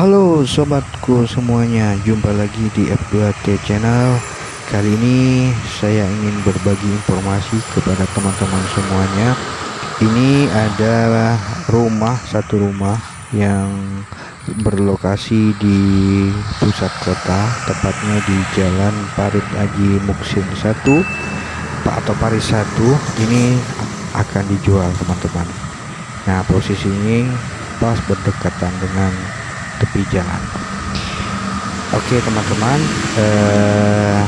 Halo sobatku semuanya, jumpa lagi di F2T Channel. Kali ini saya ingin berbagi informasi kepada teman-teman semuanya. Ini adalah rumah satu rumah yang berlokasi di pusat kota, tepatnya di Jalan Parit Aji Muksin 1 atau Paris 1. Ini akan dijual teman-teman. Nah posisi ini pas berdekatan dengan tepi jalan. Oke teman-teman, eh,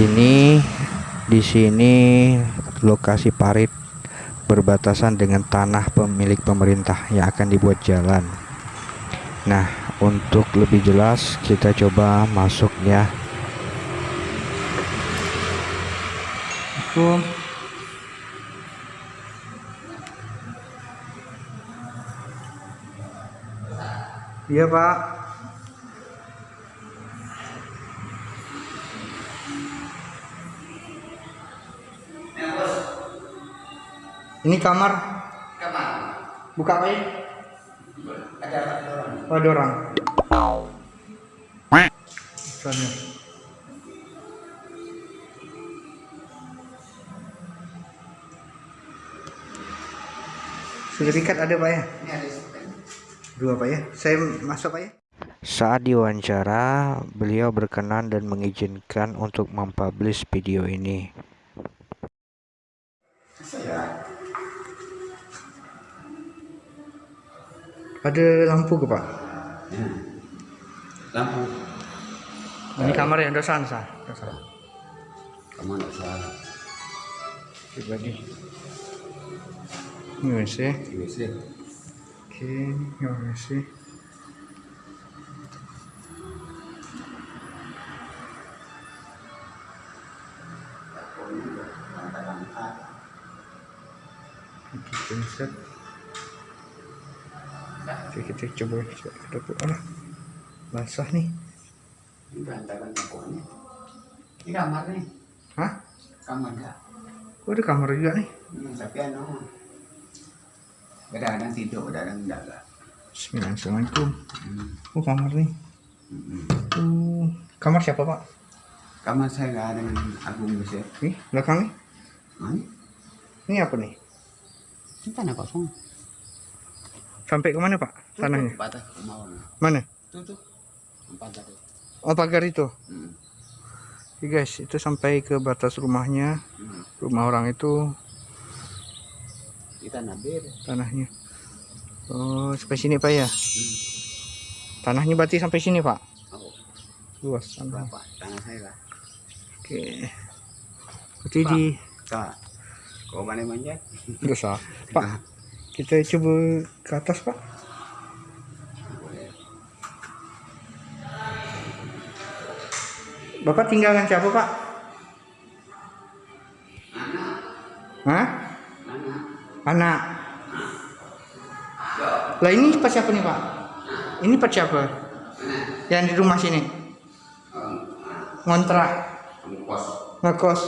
ini di sini lokasi parit berbatasan dengan tanah pemilik pemerintah yang akan dibuat jalan. Nah, untuk lebih jelas kita coba masuk ya. Assalamualaikum. Iya pak Ini kamar. Kamar. Buka apa ya? Ada orang. Oh, ada orang. Soalnya. Sudah dikat ada pak ya? Ini ada dua pak ya? Saya masuk pak ya? Saat diwawancara beliau berkenan dan mengizinkan untuk mempublish video ini. Ada lampu ke pak? Ya. lampu. Ini kamar yang dosan sah dosan kamar dosan pribadi. Ini WC WC Okay, we see. Kitchen set. Oke, kita coba ke dapur. Ah, basah nih. Ini berantakan dapurnya. Ini kamar nih. Hah? Kamar enggak? Oh, ada kamar juga nih. Hmm, tapi anu kadang-kadang tidur kadang enggak lah Assalamualaikum hmm. oh kamar nih. Hmm. oh, kamar siapa pak? Kamar saya nggak ada Agung bisa. Nih belakang nih. Mana? ini apa nih? Ini tanah kosong. Sampai ke mana pak? Tanahnya? patah mana? Tuh tuh pagar oh pagar itu? Hmm. Ya guys, itu sampai ke batas rumahnya. Hmm. Rumah orang itu di tanah bir tanahnya. Oh sampai sini pak ya? Hmm. tanahnya berarti sampai sini pak? Oh. luas tanah. Berapa? Tanah saya lah. Oke. Berarti pak, di kau mana manjat? Enggak usah. Pak kita coba ke atas pak. Bapak tinggalkan siapa pak? Anak. Hah? Anak. Lah ini pas siapa nih pak? Ini pas siapa? Yang di rumah sini? Ngontrak. Ngekos.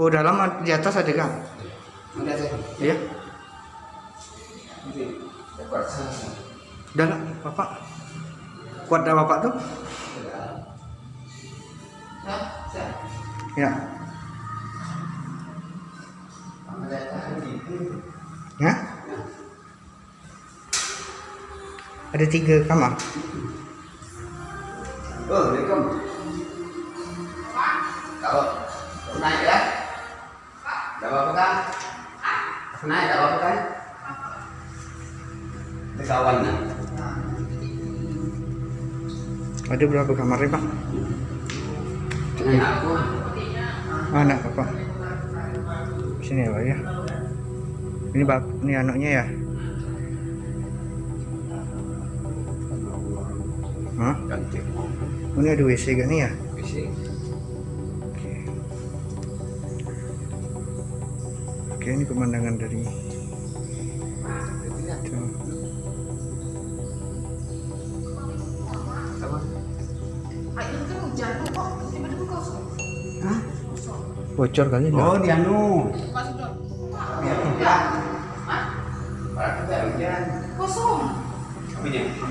Oh dalam di atas ada kan iya. Dalam bapak. Kuat dah bapak tuh. Ya Hah? Ada tiga kamar. Oh, Assalamualaikum. Kalau naik ya? Tidak apa-apa kan? Naik tidak apa-apa kan? Kawan kan? Ada berapa kamar Pak? Aku. Anak apa? Sini ya Pak ya ini bak ini anaknya ya Hah? Ini ada WC gak nih ya? WC. Oke. Oke, ini pemandangan dari Bocor kali Oh, di anu. Kosong.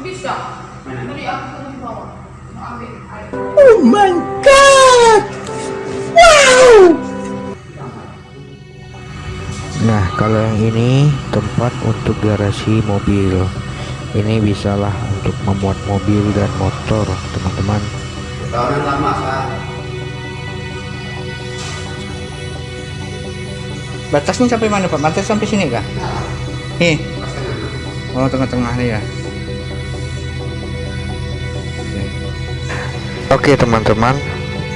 Bisa. Aku Oh my god! Wow! Nah, kalau yang ini tempat untuk garasi mobil. Ini bisalah untuk memuat mobil dan motor, teman-teman. Tahunan lama kak. Batasnya sampai mana, Pak? Batas sampai sini kah? Nih. Oh, tengah-tengah nih ya. Oke, teman-teman.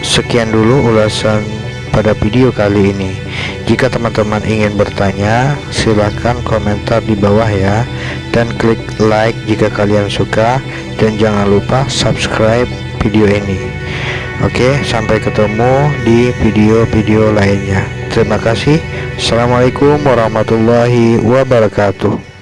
Sekian dulu ulasan pada video kali ini. Jika teman-teman ingin bertanya, silahkan komentar di bawah ya dan klik like jika kalian suka dan jangan lupa subscribe video ini. Oke, sampai ketemu di video-video lainnya. Terima kasih. Assalamualaikum warahmatullahi wabarakatuh.